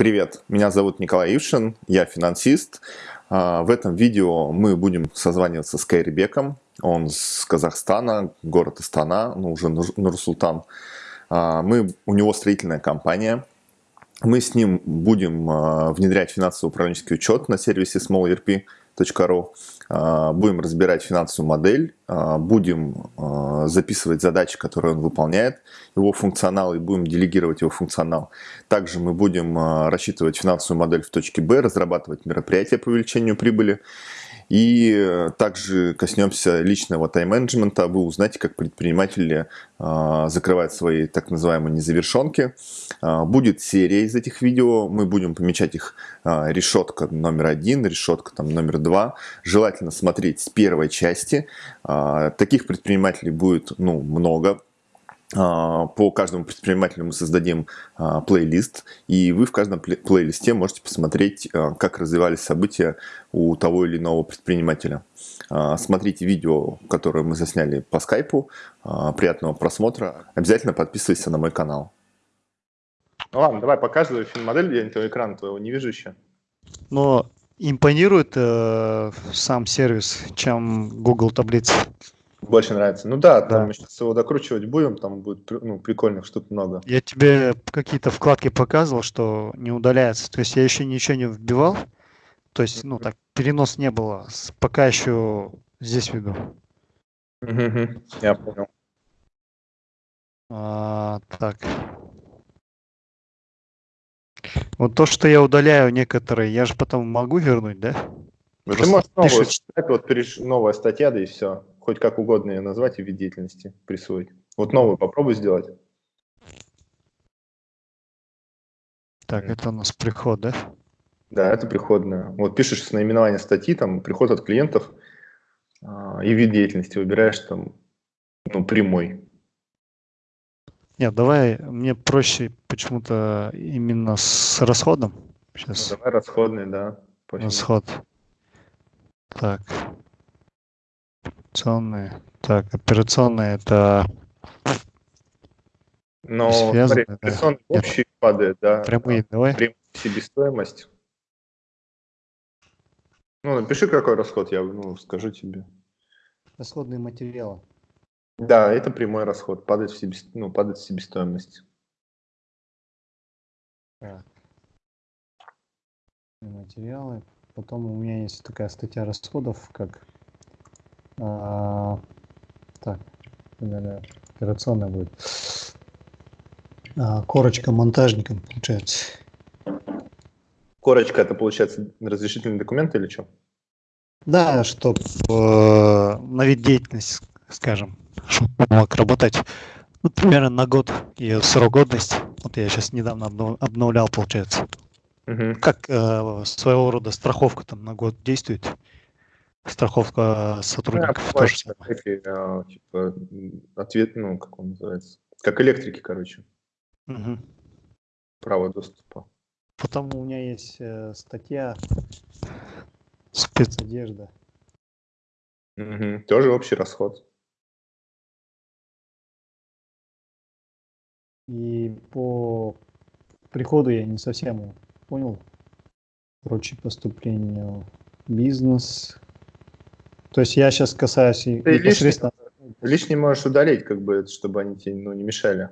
Привет, меня зовут Николай Ившин, я финансист. А, в этом видео мы будем созваниваться с Кайрибеком. Он с Казахстана, город Астана, ну уже Нур-Султан. А, мы, у него строительная компания. Мы с ним будем а, внедрять финансово-управленческий учет на сервисе smallerp.ru. А, будем разбирать финансовую модель, а, будем а, записывать задачи, которые он выполняет, его функционал, и будем делегировать его функционал. Также мы будем рассчитывать финансовую модель в точке Б, разрабатывать мероприятия по увеличению прибыли и э, также коснемся личного тайм-менеджмента. Вы узнаете, как предприниматели э, закрывают свои так называемые незавершенки. Э, будет серия из этих видео. Мы будем помечать их решетка номер один, решетка там, номер два. Желательно смотреть с первой части. Таких предпринимателей будет ну, много а, по каждому предпринимателю мы создадим а, плейлист, и вы в каждом плейлисте можете посмотреть, а, как развивались события у того или иного предпринимателя. Смотрите видео, которое мы засняли по скайпу. Приятного просмотра. Обязательно подписывайся на мой канал. Ну ладно, давай показывай фильм-модель, я этого экрана твоего не вижу еще. Но импонирует э, сам сервис, чем Google таблицы. Больше нравится. Ну да, там мы сейчас его докручивать будем, там будет ну, прикольных штук много. Я тебе какие-то вкладки показывал, что не удаляется. То есть я еще ничего не вбивал. То есть, ну так, перенос не было. Пока еще здесь веду. Я понял. А, так. Вот то, что я удаляю некоторые, я же потом могу вернуть, да? Ну, ты можешь новую читать, вот переш... новая статья, да и все хоть как угодно ее назвать и вид деятельности присвоить. Вот новую попробуй сделать. Так, это у нас приход, да? Да, это приходная. Вот пишешь с наименования статьи, там, приход от клиентов, э, и вид деятельности выбираешь там, ну, прямой. Нет, давай, мне проще почему-то именно с расходом. Сейчас. Ну, давай расходный, да. Расход. Так. Операционные. Так, операционные это... Но смотри, операционный общий падает, да. Прямые, давай. Прямая себестоимость. Ну, напиши, какой расход, я ну, скажу тебе. Расходные материалы. Да, это прямой расход, падает в, себе, ну, падает в себестоимость. Так. Материалы. Потом у меня есть такая статья расходов, как а, так, наверное, операционная будет. А, корочка монтажником, получается. Корочка это получается разрешительный документ или что? Да, чтобы э, на вид деятельности, скажем, чтобы мог работать ну, примерно на год ее срок годности. Вот я сейчас недавно обновлял, получается. Угу. Как э, своего рода страховка там на год действует страховка сотрудников да, тоже эти, а, типа, ответ, ну, как он называется, как электрики, короче. Угу. Право доступа. Потом у меня есть э, статья спецодежда. Угу. Тоже общий расход. И по приходу я не совсем понял. Короче, поступлению бизнес, то есть я сейчас касаюсь Ты непосредственно... Лишний, лишний можешь удалить, как бы, чтобы они тебе ну, не мешали.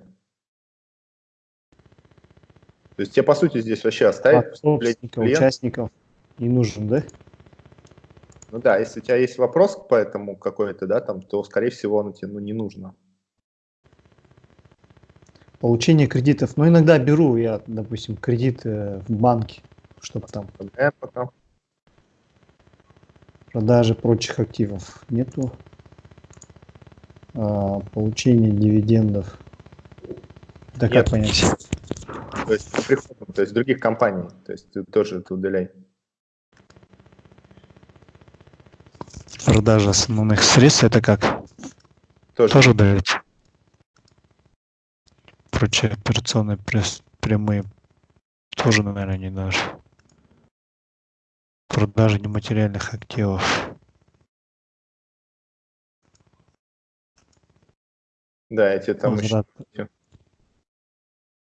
То есть тебе, по сути, здесь вообще оставить а, участников не нужен, да? Ну да, если у тебя есть вопрос по этому какой-то, да, там, то, скорее всего, он тебе ну, не нужно. Получение кредитов. Ну, иногда беру я, допустим, кредит в банке, чтобы там... Пока. Продажи прочих активов нету. А, получение дивидендов. Да как понять? То есть приходом, то есть других компаний. То есть ты тоже это удаляй. Продажа основных средств это как? Тоже, тоже удалить. Прочие операционные прямые тоже, наверное, не даже продажи нематериальных активов Да, тебе там Возврат. еще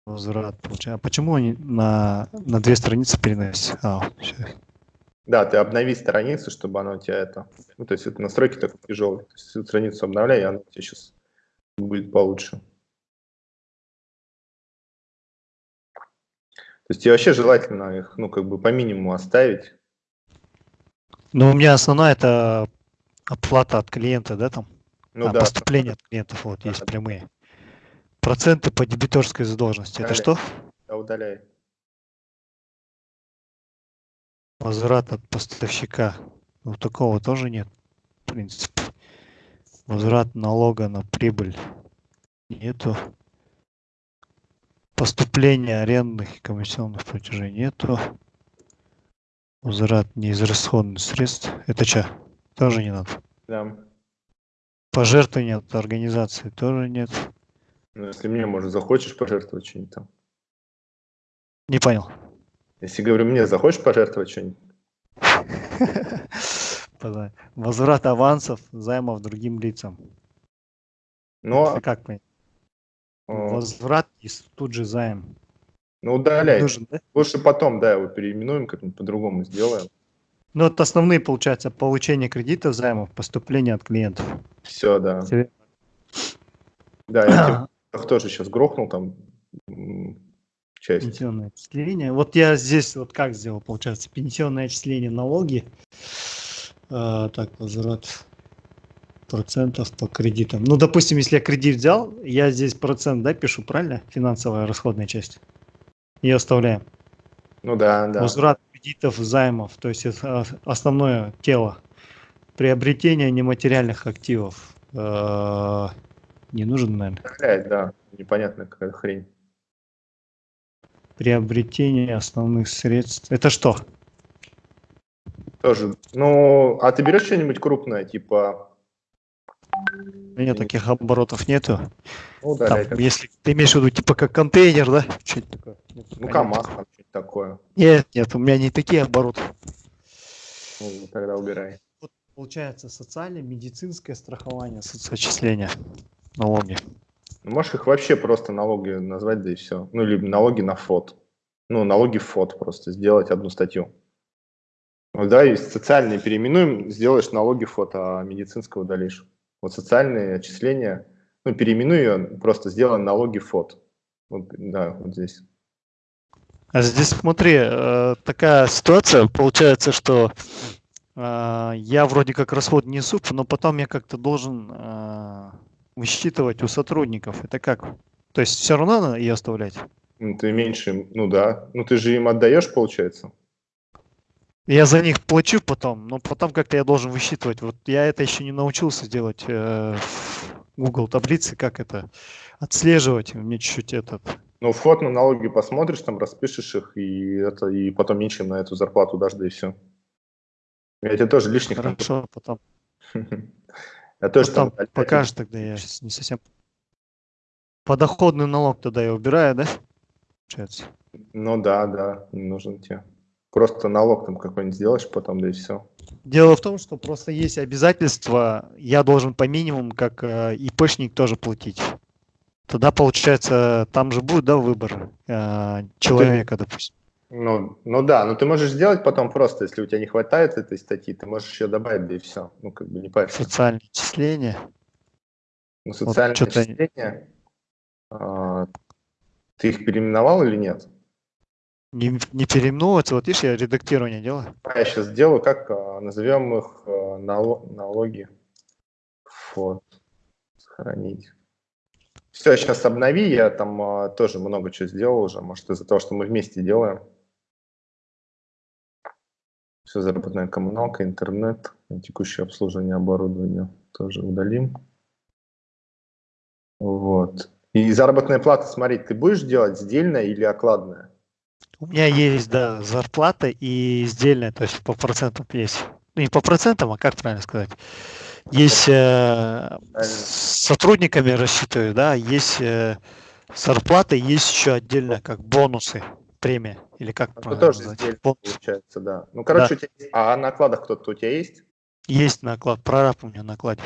Возврат получается. А почему они на, на две страницы переносят? А. Да, ты обнови страницу, чтобы она у тебя это... Ну, то есть это настройки такой тяжелые. То есть всю страницу обновляй, и она у тебя сейчас будет получше. То есть тебе вообще желательно их, ну, как бы по минимуму оставить. Ну, у меня основная это оплата от клиента, да, там? Ну а, да, поступление от клиентов, вот, Да, есть да. прямые. Проценты по дебиторской задолженности. Это Удаляй. что? да, удаляй. Возврат от поставщика. Ну, такого тоже нет, в принципе. Возврат налога на прибыль. Нету. Поступление арендных и комиссионных платежей нету. Возврат неизрасходных средств. Это что? Тоже не надо. Да. Пожертвования от организации тоже нет. Ну, если мне, может, захочешь пожертвовать что-нибудь там. Не понял. Если, говорю, мне захочешь пожертвовать что-нибудь, Возврат авансов, займов другим лицам. но Это как понять? э, Возврат и тут же займ. Ну, удаляй. Нужен, да? Лучше потом, да, его переименуем, как-нибудь по-другому сделаем. Ну, вот основные, получается, получение кредитов, займов, поступление от клиентов. Все, да. Тебе- Да, я тебе тоже сейчас грохнул там часть. Пенсионное отчисление. Вот я здесь вот как сделал, получается, пенсионное отчисление, налоги. А, так, возврат процентов по кредитам. Ну, допустим, если я кредит взял, я здесь процент, да, пишу, правильно? Финансовая расходная часть. И оставляем. Ну да, да. Возврат кредитов, займов, то есть это основное тело. Приобретение нематериальных активов. Э, Не нужен, наверное. Да. Непонятная какая хрень. Приобретение основных средств. Это что? Тоже. Ну, а ты берешь что-нибудь крупное, типа, У меня таких оборотов нету. ну, Там, удаляй. так. если ты имеешь в виду, типа как контейнер, да? Что-то такое. Нет, Ну, КамАЗ, там что-то такое. Нет, нет, у меня не такие обороты. Ну, тогда убирай. Вот получается социальное, медицинское страхование, соцотчисления, налоги. Ну, можешь их вообще просто налоги назвать, да и все. Ну, либо налоги на ФОД. Ну, налоги в ФОД просто, сделать одну статью. Ну, да, и социальные переименуем, сделаешь налоги ФОД, а медицинского удалишь. Вот социальные отчисления, ну, переименуй ее, просто сделай налоги ФОД. Вот, да, вот здесь. А здесь смотри, э, такая ситуация, получается, что э, я вроде как расход несу, но потом я как-то должен э, высчитывать у сотрудников. Это как? То есть все равно надо ее оставлять? Ну, ты меньше, ну да. Ну, ты же им отдаешь, получается. Я за них плачу потом, но потом как-то я должен высчитывать. Вот я это еще не научился делать э, в Google таблицы, как это отслеживать. Мне чуть-чуть этот. Ну, вход на налоги посмотришь, там распишешь их, и это, и потом ничем на эту зарплату дашь, да и все. Я тебе тоже лишних... Хорошо, потом, Я тоже там... покажешь тогда, я сейчас не совсем. Подоходный налог тогда я убираю, да? Получается. Ну да, да, нужен тебе. Просто налог там какой-нибудь сделаешь потом, да и все. Дело в том, что просто есть обязательства, я должен по минимуму, как э, ИПшник, тоже платить. Тогда, получается, там же будет, да, выбор э, человека, допустим. Ну, ну да, но ты можешь сделать потом просто, если у тебя не хватает этой статьи, ты можешь еще добавить, да и все. Ну, как бы не парься. Социальные отчисления. Ну, социальные чё-то- отчисления, а, ты их переименовал или нет? Не, не переименовываться, вот видишь, я редактирование делаю. А Я сейчас сделаю, как а, назовем их а, нало- налоги. Вот. Сохранить. Все, сейчас обнови, я там тоже много чего сделал уже, может из-за того, что мы вместе делаем. Все, заработная коммуналка, интернет, текущее обслуживание оборудования тоже удалим. Вот. И заработная плата, смотри, ты будешь делать сдельная или окладная? У меня есть, да, зарплата и издельная, то есть по процентам есть. Ну, не по процентам, а как правильно сказать? Есть э, с сотрудниками рассчитываю, да, есть э, зарплата, есть еще отдельно как бонусы, премия, или как Это правильно тоже назвать? получается, да. Ну, короче, у тебя есть- а на накладах кто-то у тебя есть? Есть наклад, прораб у меня накладе.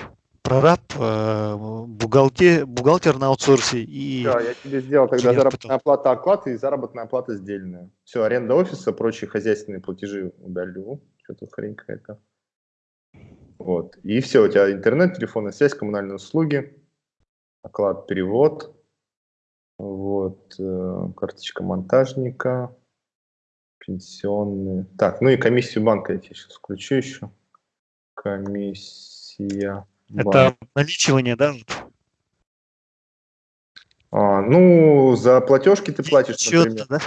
Прораб, э, бухгалтер, бухгалтер на аутсорсе и... Все, я тебе сделал тогда заработная оплата оклад и заработная плата сдельная. Все, аренда офиса, прочие хозяйственные платежи удалю. Что-то хрень какая-то. Вот. И все, у тебя интернет, телефонная связь, коммунальные услуги, оклад, перевод, вот, э, карточка монтажника, пенсионные. Так, ну и комиссию банка я тебе сейчас включу еще. Комиссия. Это наличивание, да? А, ну, за платежки ты платишь, Счет, например. да?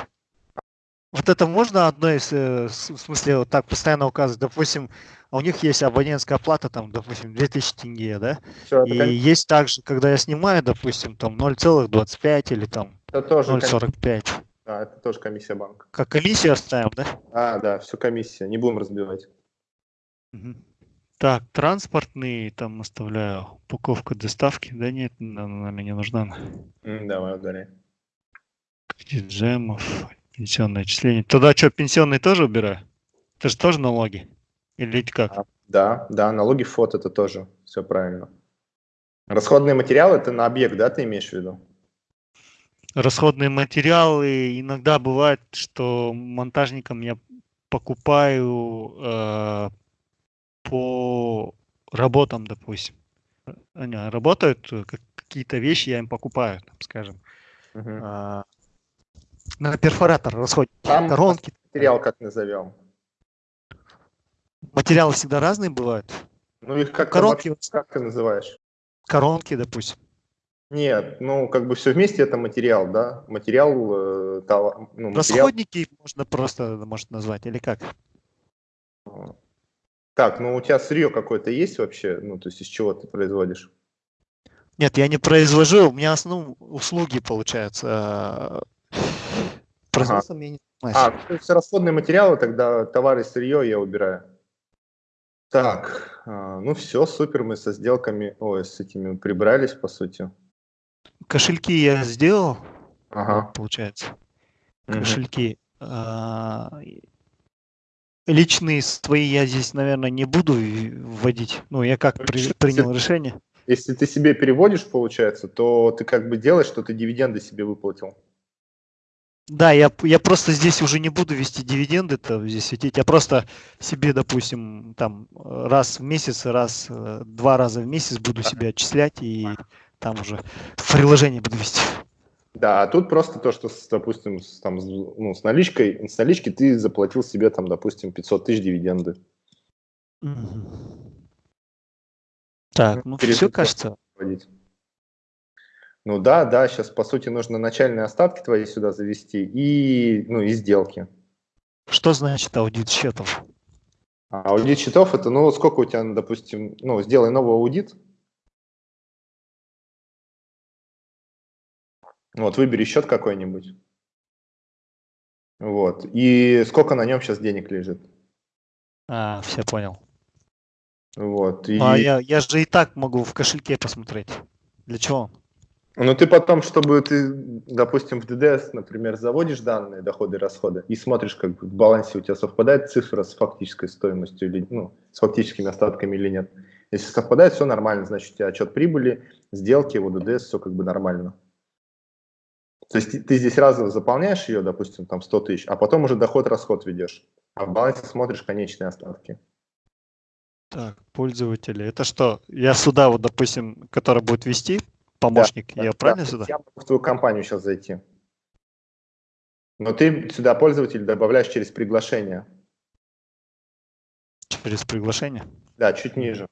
Вот это можно одно из, э, в смысле, вот так постоянно указывать, допустим, а у них есть абонентская плата, там, допустим, 2000 тенге, да? Это, И кон- есть также, когда я снимаю, допустим, там 0,25 или там это тоже, кон- 0,45. да, это тоже комиссия банка. Как комиссию оставим, да? А, да, все комиссия, не будем разбивать. Мгм. Так, транспортный там оставляю, упаковка доставки, да нет, она нам не нужна. Давай. Кредит джемов, пенсионное отчисление. Туда что, пенсионные тоже убираю? Это же тоже налоги? Или как? А, Да, да, налоги фото это тоже, все правильно. Расходные материалы это на объект, да, ты имеешь в виду? Расходные материалы. Иногда бывает, что монтажникам я покупаю э, по работам, допустим. Они работают, э, как- какие-то вещи я им покупаю, там, скажем. Мгм. А, на перфоратор расходники, Там коронки. Материал как назовем? Материалы всегда разные бывают. Ну их как, Коронки, как ты называешь? коронки, допустим. Нет, ну как бы все вместе это материал, да? Материал, э, товар- ну, материал. Расходники можно просто, может, назвать, или как? Так, ну у тебя сырье какое-то есть вообще? Ну то есть из чего ты производишь? Нет, я не произвожу, у меня основном услуги получаются. э, Производством я не А, занимаюсь. то есть расходные материалы, тогда товары и сырье я убираю. Так, а, ну все, супер, мы со сделками, ой, с этими прибрались, по сути. Кошельки я сделал, Ага. получается. Кошельки. А, и- Личные свои я здесь, наверное, не буду вводить. Ну, я как при- принял решение. Если ты себе переводишь, получается, то ты как бы делаешь, что ты дивиденды себе выплатил. Да, я, я просто здесь уже не буду вести дивиденды то здесь светить. Я просто себе, допустим, там раз в месяц, раз, э, два раза в месяц буду себе отчислять и там уже в приложении буду вести. Да, а тут просто то, что, с, допустим, с, там, ну, с наличкой, с налички ты заплатил себе, там, допустим, 500 тысяч дивиденды. Так, ну Перед все, кажется. вводить. Ну да, да, сейчас, по сути, нужно начальные остатки твои сюда завести и, ну, и сделки. Что значит аудит счетов? А аудит счетов это, ну, сколько у тебя, допустим, ну, сделай новый аудит. Вот, выбери счет какой-нибудь. Вот. И сколько на нем сейчас денег лежит. А, все понял. Вот. И, А я, я же и так могу в кошельке посмотреть. Для чего? Ну, ты потом, чтобы ты, допустим, в ДДС, например, заводишь данные, доходы и расходы, и смотришь, как бы в балансе у тебя совпадает цифра с фактической стоимостью, или, ну, с фактическими остатками или нет. Если совпадает, все нормально, значит, у тебя отчет прибыли, сделки, вот ДДС, все как бы нормально. То есть ты- здесь разово заполняешь ее, допустим, там 100 тысяч, а потом уже доход-расход ведешь, а в балансе смотришь конечные остатки. Так, пользователи. Это что? Я сюда, вот, допустим, который будет вести, помощник, Да, я да, правильно есть сюда? Я могу в твою компанию сейчас зайти. Но ты сюда пользователь добавляешь через приглашение. Через приглашение? Да, чуть ниже.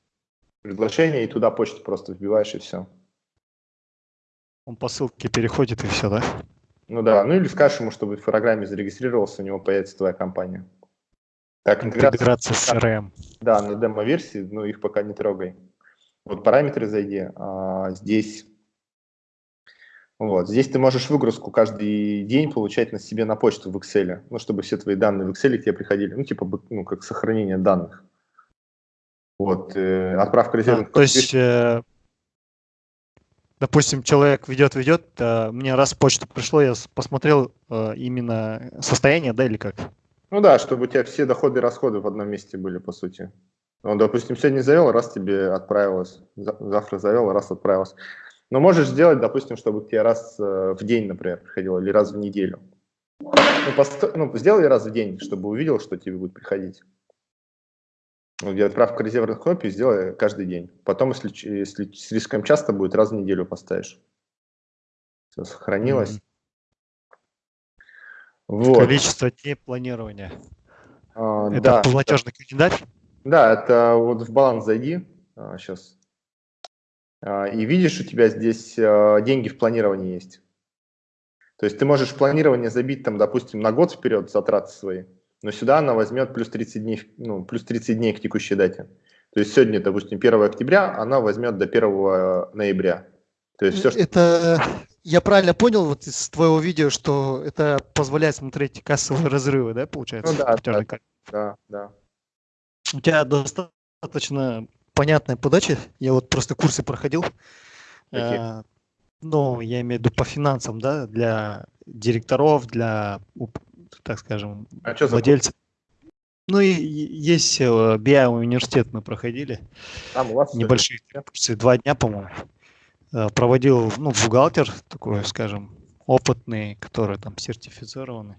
Приглашение, и туда почту просто вбиваешь, и все. Он по ссылке переходит и все, да? Ну да, ну или скажешь ему, чтобы в программе зарегистрировался, у него появится твоя компания. Так, интеграция, Интеграция с CRM. да, на демо-версии, но их пока не трогай. Вот параметры зайди, а, здесь, вот, здесь ты можешь выгрузку каждый день получать на себе на почту в Excel, ну, чтобы все твои данные в Excel к тебе приходили, ну, типа, ну, как сохранение данных. Вот, э, отправка А, резервных то есть, э, допустим, человек ведет, ведет, а мне раз в почту пришло, я посмотрел э, именно состояние, да, или как? Ну да, чтобы у тебя все доходы и расходы в одном месте были, по сути. Ну, допустим, сегодня завел, раз тебе отправилось, за- завтра завел, раз отправилось. Но можешь сделать, допустим, чтобы тебе раз э, в день, например, приходило, или раз в неделю. Ну, пост- ну, сделай раз в день, чтобы увидел, что тебе будет приходить. Где отправка резервных копий сделай каждый день. Потом, если, если слишком часто будет, раз в неделю поставишь. Все сохранилось. Мгм. Вот. Количество дней планирования. А, Это да, платежный календарь? Да, это вот в баланс зайди сейчас. И видишь, у тебя здесь а, деньги в планировании есть. То есть ты можешь планирование забить, там, допустим, на год вперед затраты свои, но сюда она возьмет плюс 30 дней, ну, плюс 30 дней к текущей дате. То есть сегодня, допустим, 1 октября, она возьмет до 1 ноября. То есть все, что... Это я правильно понял вот из твоего видео, что это позволяет смотреть кассовые разрывы, да, получается? Ну да, да. Да, да. У тебя достаточно понятная подача. Я вот просто курсы проходил. Какие? Э, Ну, я имею в виду по финансам, да, для директоров, для, так скажем, А что за владельцев. Ну и есть э, BI университет мы проходили, Там у вас небольшие курсы, два дня, по-моему. Э, Проводил, ну, бухгалтер такой, скажем, опытный, который там сертифицированный.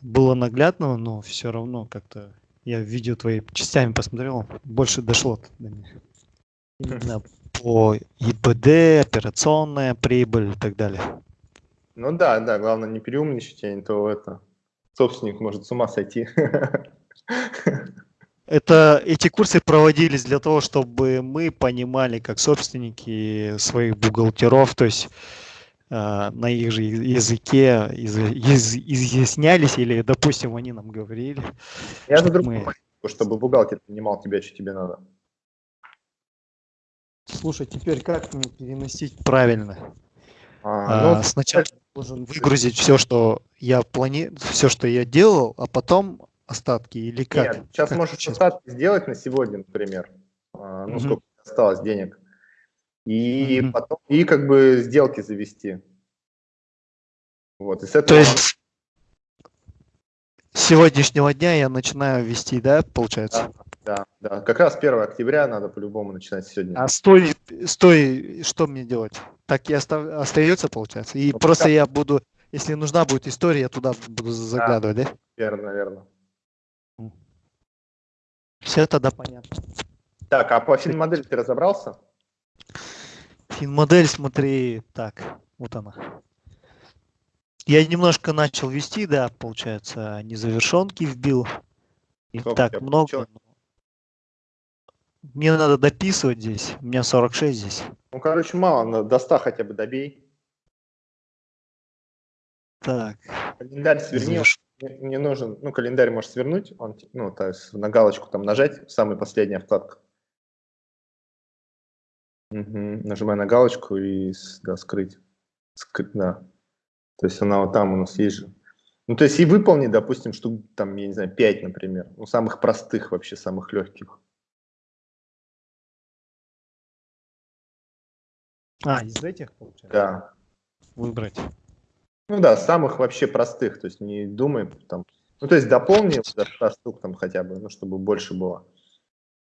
Было наглядно, но все равно как-то я видео твои частями посмотрел, больше дошло до них. Именно по ИПД, операционная прибыль и так далее. Ну да, да, главное не переумничать, а не то это. Собственник может с ума сойти. Это эти курсы проводились для того, чтобы мы понимали, как собственники своих бухгалтеров, то есть э, на их же языке из- из- изъяснялись, или, допустим, они нам говорили. Я за Чтоб другое, мы- чтобы бухгалтер понимал тебя, что тебе надо. Слушай, теперь как мне переносить правильно? А, А, ну, сначала должен выгрузить все, что я плани... все, что я делал, а потом остатки или как? Нет, сейчас Как можешь сейчас? остатки сделать на сегодня, например. А, Ну, Мгм. сколько осталось денег. И Мгм. потом, и как бы сделки завести. Вот, и с этого То есть с сегодняшнего дня я начинаю вести, да, получается? Да, да. Как раз 1 октября надо по-любому начинать сегодня. А стой, стой, что мне делать? Так и остав- остается, получается? И Ну, просто пока- я буду, если нужна будет история, я туда буду заглядывать, да? Верно, верно. Все тогда понятно. Так, а по финмодели ты разобрался? Финмодель, смотри, так, вот она. Я немножко начал вести, да, получается, незавершенки вбил. И Сколько так много. получилось? Мне надо дописывать здесь. У меня 46 здесь. Ну, короче, мало, до 100 хотя бы добей. Так. Календарь сверни, заверш- не, не нужен, ну, календарь можешь свернуть, он, ну, то есть на галочку там нажать, самая последняя вкладка. Мгм, Нажимай на галочку и да, скрыть. Скрыть, да. То есть она вот там у нас есть же. Ну, то есть и выполни, допустим, штук там, я не знаю, 5, например. Ну, самых простых вообще, самых легких. А, из этих, получается? Да. Выбрать. Ну да, самых вообще простых, то есть не думай там. Ну, то есть дополни до 100 штук там хотя бы, ну, чтобы больше было.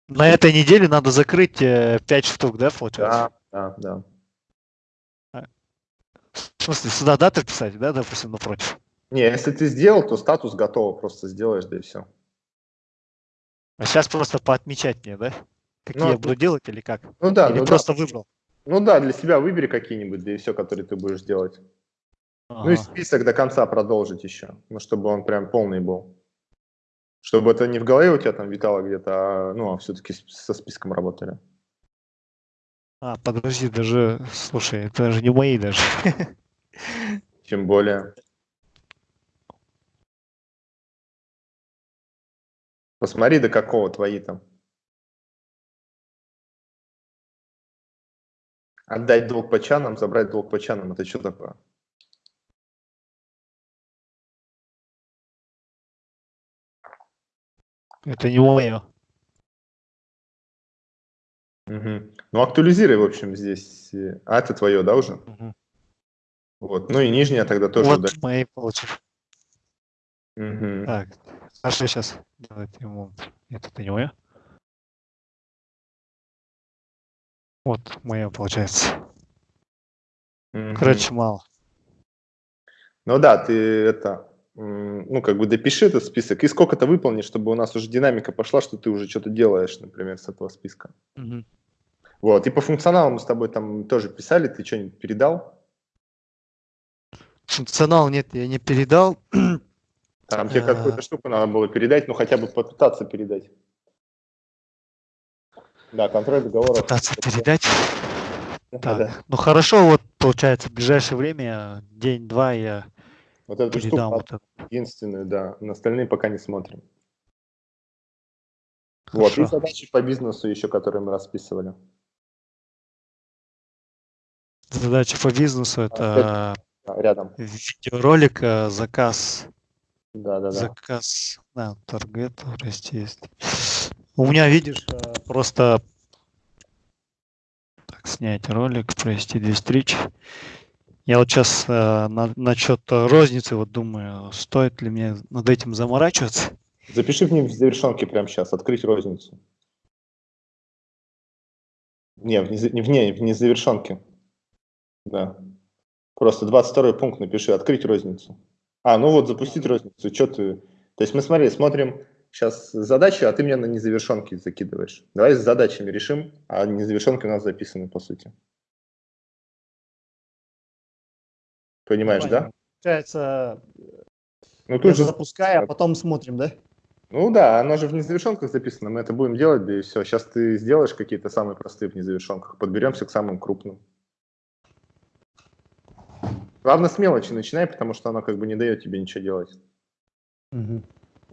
На этой неделе надо закрыть 5 штук, да, получается? Да, да, да. В смысле, сюда даты писать, да, допустим, напротив? Не, если ты сделал, то статус готово, просто сделаешь, да и все. А сейчас просто поотмечать мне, да? Какие Ну, я буду делать или как? Ну да, или ну просто да. выбрал? Ну да, для себя выбери какие-нибудь, да и все, которые ты будешь делать. Ну и Ага. список до конца продолжить еще, ну, чтобы он прям полный был. Чтобы это не в голове у тебя там витало где-то, а, ну, а все-таки со списком работали. А, подожди, даже, слушай, это же не мои даже. Тем более. Посмотри, до какого твои там. Отдать долг по чанам, забрать долг по чанам. Это что такое? Это не мое. Мгм. Ну, актуализируй, в общем, здесь. э, А, это твое, да, уже? Мгм. Вот. Ну и нижняя тогда тоже Вот удаль- мои получив. Мгм. Так, Саша сейчас делает ремонт. Это не мое? Вот мое получается. Мгм. Короче, мало. Ну да, ты это, ну как бы допиши этот список и сколько-то выполни, чтобы у нас уже динамика пошла, что ты уже что-то делаешь, например, с этого списка. Мгм. Вот, и по функционалу мы с тобой там тоже писали, ты что-нибудь передал? Функционал нет, я не передал. Там тебе какую-то штуку надо было передать, ну хотя бы попытаться передать. Да, контроль договора. Пытаться передать. Да, Так, да. ну хорошо, вот получается, в ближайшее время, день-два я Вот эту передам вот это. единственную, да. На остальные пока не смотрим. Вот, и Хорошо. задачи по бизнесу еще, которые мы расписывали. Задача по бизнесу это А, Рядом. видеоролик, э, заказ, Да, да, да. заказ, да, таргет, есть. У меня, видишь, э, просто так, снять ролик, провести две встречи. Я вот сейчас на, насчет розницы вот думаю, стоит ли мне над этим заморачиваться. Запиши в ней в завершенке прямо сейчас, открыть розницу. Не, в, не, в, не, в. Да. Просто 22 пункт напиши, открыть розницу. А, ну вот, запустить розницу. Что ты... То есть мы, смотри, смотрим сейчас задачи, а ты мне на незавершенки закидываешь. Давай с задачами решим, а незавершенки у нас записаны, по сути. Понимаешь, да? Получается, Ну, я тут же... запускаю, а потом смотрим, да? Ну да, оно же в незавершенках записано, мы это будем делать, да и все. Сейчас ты сделаешь какие-то самые простые в незавершенках, подберемся к самым крупным. Главное с мелочи начинай, потому что оно как бы не дает тебе ничего делать. Мгм.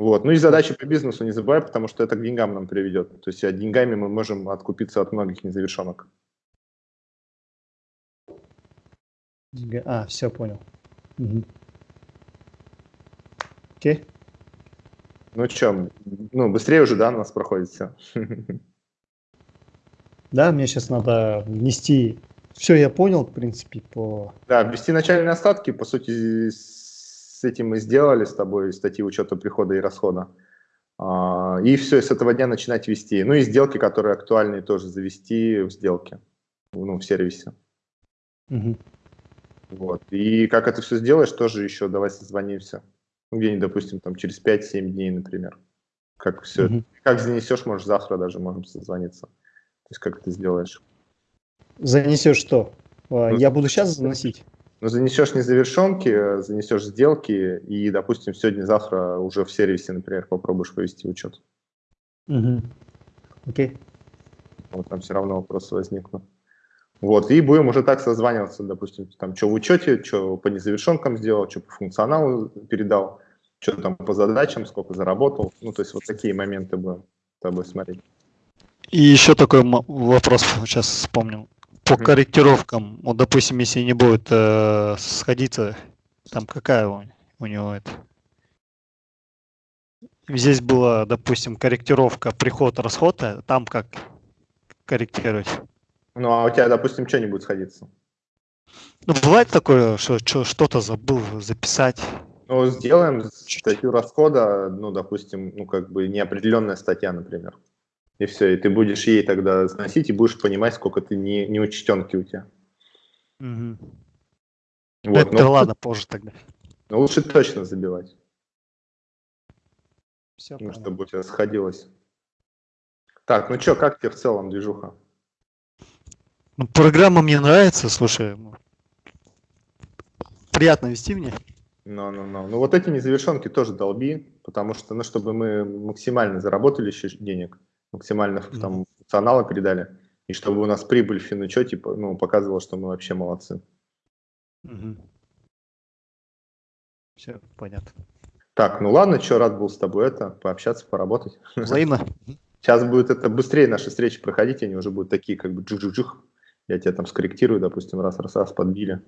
Вот. Ну и задачи по бизнесу не забывай, потому что это к деньгам нам приведет. То есть а деньгами мы можем откупиться от многих незавершенок. А, все, понял. Мгм. Окей. Ну что, ну быстрее уже, да, у нас проходит все. Да, мне сейчас надо внести... Все, я понял, в принципе, по... Да, ввести начальные остатки, по сути, с этим мы сделали с тобой статьи учета прихода и расхода. А, И все, с этого дня начинать вести. Ну и сделки, которые актуальны, тоже завести в сделке, ну, в сервисе. Мгм. Вот. И как это все сделаешь, тоже еще давай созвонимся. Ну, где-нибудь, допустим, там через 5-7 дней, например. Как все Мгм. Как занесешь, может, завтра даже можем созвониться. То есть как это сделаешь. Занесешь что? А, Ну, Я буду сейчас заносить? Ну, занесешь незавершенки, занесешь сделки, и, допустим, сегодня-завтра уже в сервисе, например, попробуешь повести учет. Мгм. Окей. Вот там все равно вопросы возникнут. Вот, и будем уже так созваниваться, допустим, там, что в учете, что по незавершенкам сделал, что по функционалу передал, что там по задачам, сколько заработал. Ну, то есть вот такие моменты будем с тобой смотреть. И еще такой вопрос сейчас вспомнил. По корректировкам, вот, допустим, если не будет э, сходиться, там какая у, у него это? Здесь была, допустим, корректировка приход-расход, а там как корректировать? Ну, а у тебя, допустим, что не будет сходиться? Ну, бывает такое, что что-то забыл записать. Ну, сделаем статью расхода, ну, допустим, ну, как бы неопределенная статья, например. И все, и ты будешь ей тогда сносить и будешь понимать, сколько ты не, неучтенки у тебя. Ну, Вот, это но, ладно, позже тогда. но лучше точно забивать, Все, ну, чтобы у тебя сходилось. Так, ну что, как тебе в целом движуха? Ну, программа мне нравится, слушай. ну, Приятно вести мне. Ну, ну, ну. ну вот эти незавершенки тоже долби, потому что, ну, чтобы мы максимально заработали еще денег, максимально Мгм. там функционала передали, и чтобы у нас прибыль в финучете типа, ну, показывала, что мы вообще молодцы. Все, понятно. Так, ну ладно, что, рад был с тобой это, пообщаться, поработать. Взаимно. Сейчас будет это быстрее наши встречи проходить, они уже будут такие, как бы джух-джух-джух. Я тебя там скорректирую, допустим, раз-раз-раз подбили.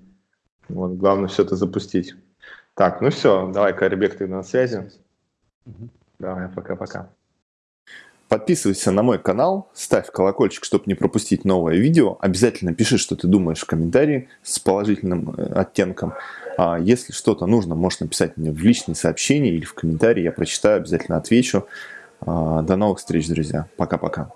Вот, главное все это запустить. Так, ну все, давай, Карибек, ты на связи. Мгм. Давай, пока-пока. Подписывайся на мой канал, ставь колокольчик, чтобы не пропустить новое видео. Обязательно пиши, что ты думаешь в комментарии с положительным э, оттенком. А если что-то нужно, можешь написать мне в личные сообщения или в комментарии. Я прочитаю, обязательно отвечу. А, До новых встреч, друзья. Пока-пока.